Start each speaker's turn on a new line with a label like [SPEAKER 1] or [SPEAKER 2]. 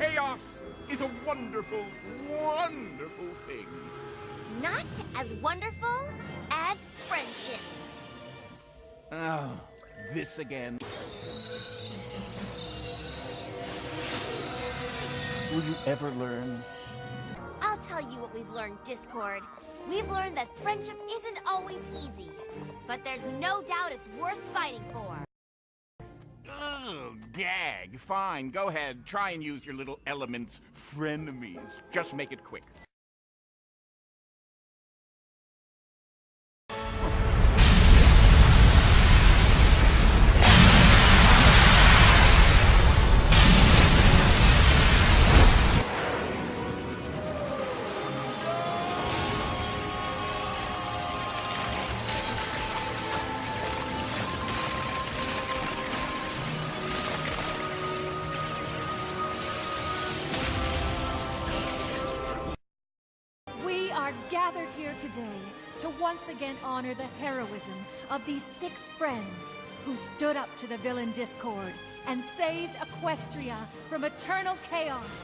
[SPEAKER 1] chaos is a wonderful, wonderful thing.
[SPEAKER 2] Not as wonderful as friendship.
[SPEAKER 1] Oh, this again. Will you ever learn?
[SPEAKER 2] I'll tell you what we've learned, Discord. We've learned that friendship isn't always easy, but there's no doubt it's worth fighting for.
[SPEAKER 1] Gag. Fine, go ahead. Try and use your little elements, frenemies. Just make it quick.
[SPEAKER 3] Are gathered here today to once again honor the heroism of these six friends who stood up to the villain Discord and saved Equestria from eternal chaos.